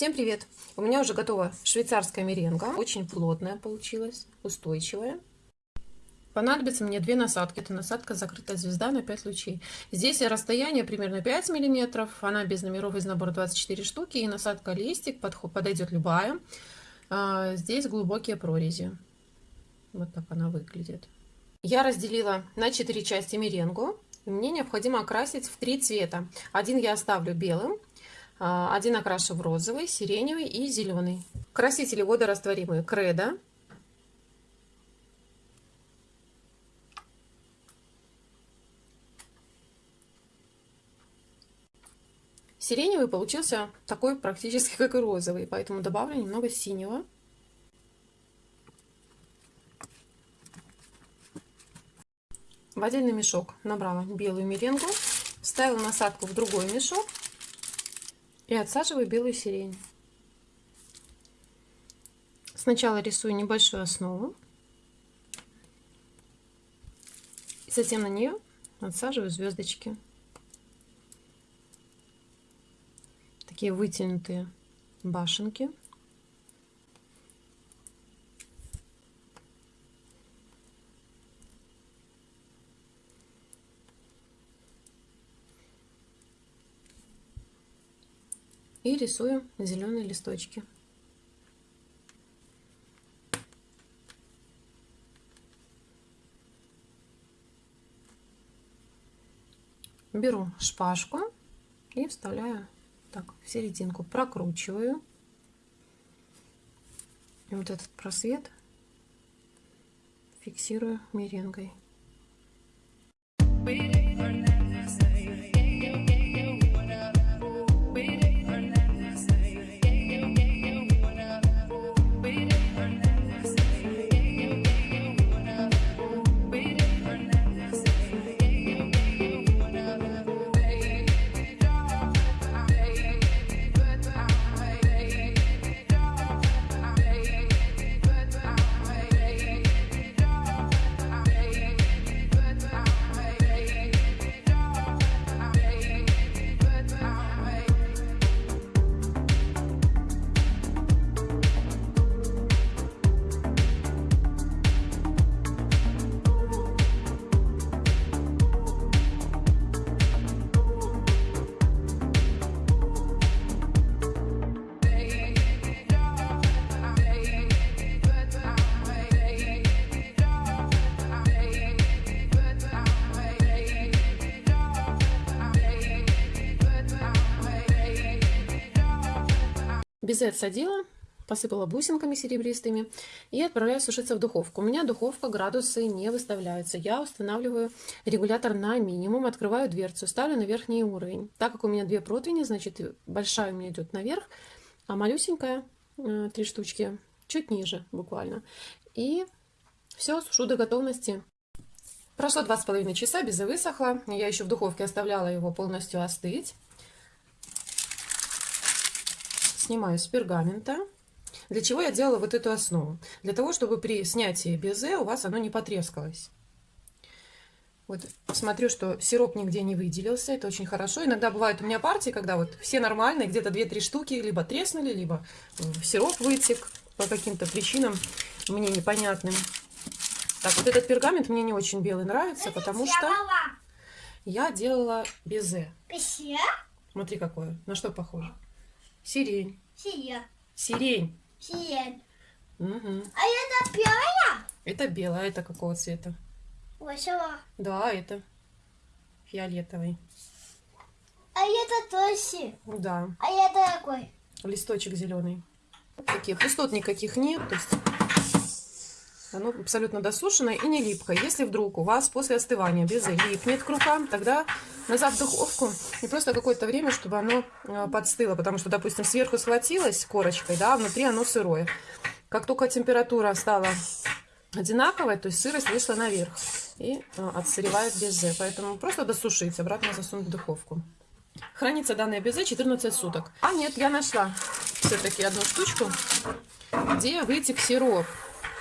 Всем привет! У меня уже готова швейцарская меренга. Очень плотная получилась, устойчивая. Понадобится мне две насадки. Это насадка закрытая звезда на 5 лучей. Здесь расстояние примерно 5 миллиметров. Она без номеров из набора 24 штуки. И насадка листик подойдет любая. А, здесь глубокие прорези. Вот так она выглядит. Я разделила на 4 части меренгу. Мне необходимо окрасить в три цвета. Один я оставлю белым, один окрашу в розовый, сиреневый и зеленый. Красители водорастворимые Кредо. Сиреневый получился такой практически как и розовый, поэтому добавлю немного синего. В отдельный мешок набрала белую меренгу, вставила насадку в другой мешок и отсаживаю белую сирень. Сначала рисую небольшую основу. И затем на нее отсаживаю звездочки. Такие вытянутые башенки. И рисую зеленые листочки. Беру шпажку и вставляю так в серединку, прокручиваю. И вот этот просвет фиксирую меренгой. Безе отсадила, посыпала бусинками серебристыми и отправляю сушиться в духовку. У меня духовка, градусы не выставляются. Я устанавливаю регулятор на минимум, открываю дверцу, ставлю на верхний уровень. Так как у меня две противни, значит большая у меня идет наверх, а малюсенькая, э, три штучки, чуть ниже буквально. И все, сушу до готовности. Прошло два с половиной часа, безе высохло. Я еще в духовке оставляла его полностью остыть снимаю с пергамента. Для чего я делала вот эту основу? Для того, чтобы при снятии безе у вас оно не потрескалось. Вот смотрю, что сироп нигде не выделился, это очень хорошо. Иногда бывают у меня партии, когда вот все нормальные, где-то 2-3 штуки либо треснули, либо сироп вытек по каким-то причинам мне непонятным. Так, вот этот пергамент мне не очень белый нравится, потому что я делала безе. Смотри какое, на что похоже. Сирень. Сирень. Сирень. Сирень. Угу. А это белая? Это белая. Это какого цвета? Вашего. Да, это фиолетовый. А это тоже. Да. А это какой? Листочек зеленый. Таких пустот никаких нет. То есть оно абсолютно досушенное и не липкое. Если вдруг у вас после остывания безе липнет к рукам, тогда назад в духовку и просто какое-то время, чтобы оно э, подстыло. Потому что, допустим, сверху схватилось корочкой, да, а внутри оно сырое. Как только температура стала одинаковая, то есть сырость вышла наверх и э, отсыревает безе. Поэтому просто досушить, обратно засунуть в духовку. Хранится данное безе 14 суток. А нет, я нашла все-таки одну штучку, где вытек сироп.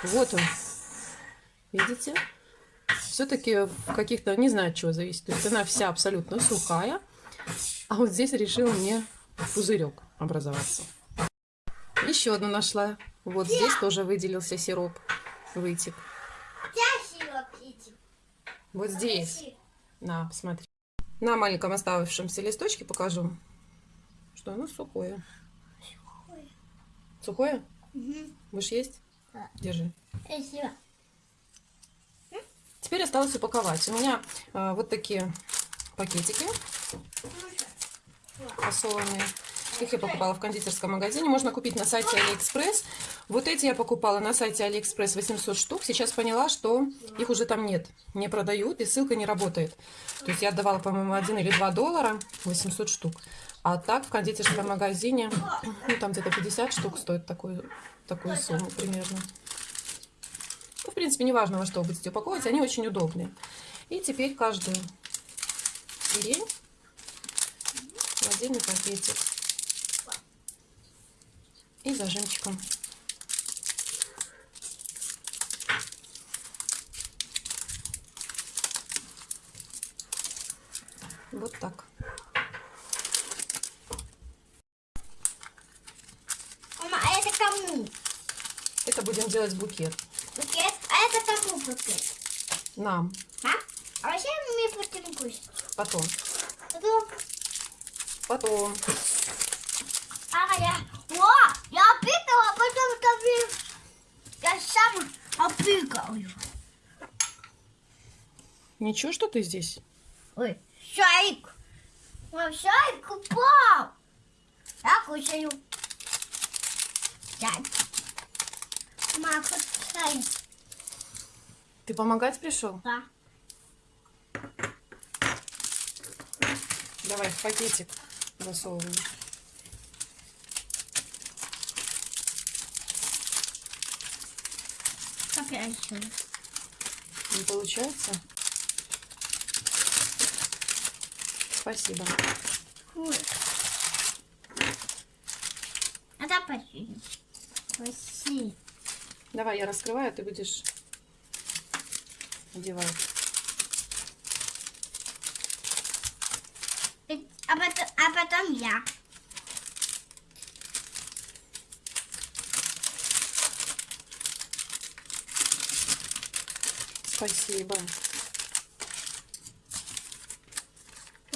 Вот он. Видите? Все-таки в каких-то, не знаю, от чего зависит. То есть она вся абсолютно сухая. А вот здесь решил мне пузырек образоваться. Еще одну нашла. Вот здесь тоже выделился сироп. Вытек. Вот здесь. На, посмотри. На маленьком оставшемся листочке покажу, что оно сухое. Сухое? Угу. Будешь есть? Держи. Красиво. Теперь осталось упаковать. У меня а, вот такие пакетики фасованные. Их я покупала в кондитерском магазине. Можно купить на сайте Алиэкспресс. Вот эти я покупала на сайте Алиэкспресс 800 штук. Сейчас поняла, что их уже там нет. Не продают и ссылка не работает. То есть я отдавала, по-моему, 1 или 2 доллара 800 штук. А так в кондитерском магазине, ну там где-то 50 штук стоит такую, такую сумму примерно. Ну, в принципе, неважно, во что вы будете упаковывать, они очень удобные. И теперь каждую сирень в отдельный пакетик. И зажимчиком. Вот так. Мама, а это кому? Это будем делать букет. Букет? А это кому букет? Нам. А? А вообще мы будем кушать. Потом. Потом... Потом. А я... О, я опикала, потом тобі... Я сам опикаю. Ничего, что ты здесь? Ой, шарик. Ой, шарик упал. Я кушаю. Шарик. Мама, шарик. Ты помогать пришел? Да. Давай в пакетик засовываем. Еще? Не получается? Спасибо. Ой. Это почти. Спасибо. Давай, я раскрываю, ты будешь одевать. И- А потом, а потом я. Спасибо.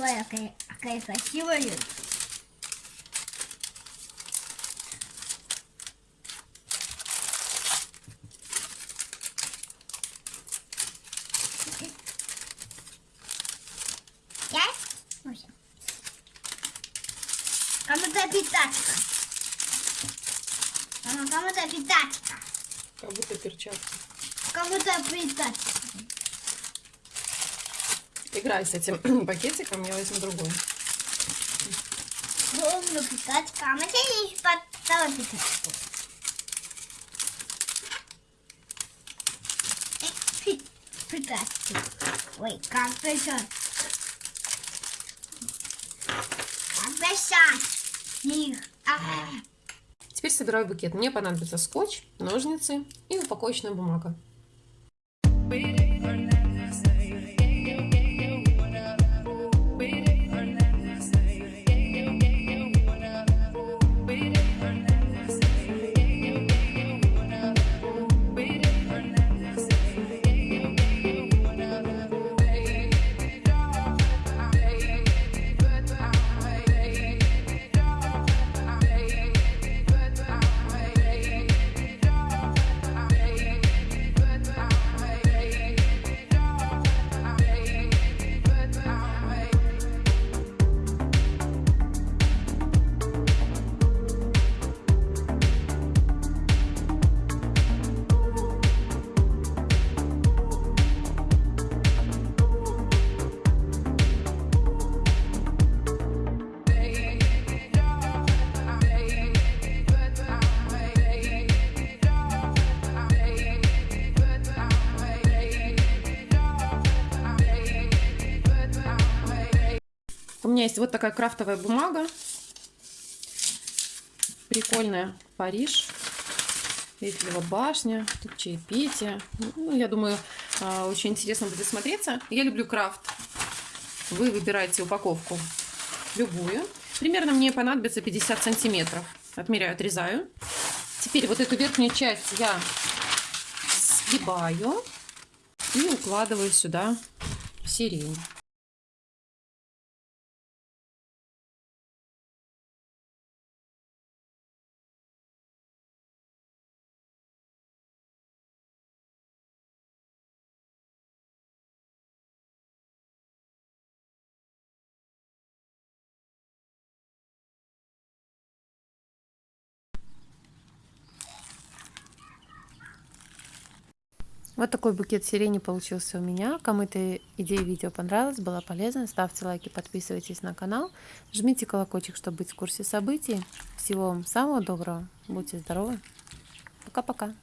Ой, какая, какая красивая. Кому-то питачка. Мама, кому-то питачка. Как будто перчатки. Кому-то питачка. Играй с этим пакетиком, я возьму другой. Люблю питачка. А мы сейчас поставим питачку. Э, пи- Питачку. Ой, как. А. Теперь собираю букет. Мне понадобится скотч, ножницы и упаковочная бумага. У меня есть вот такая крафтовая бумага. Прикольная. Париж. Эйфелева башня. Тут чаепитие. Ну, я думаю, а, очень интересно будет смотреться. Я люблю крафт. Вы выбираете упаковку любую. Примерно мне понадобится 50 сантиметров. Отмеряю, отрезаю. Теперь вот эту верхнюю часть я сгибаю и укладываю сюда сирень. Вот такой букет сирени получился у меня. Кому эта идея видео понравилась, была полезна, ставьте лайки, подписывайтесь на канал, жмите колокольчик, чтобы быть в курсе событий. Всего вам самого доброго, будьте здоровы, пока-пока.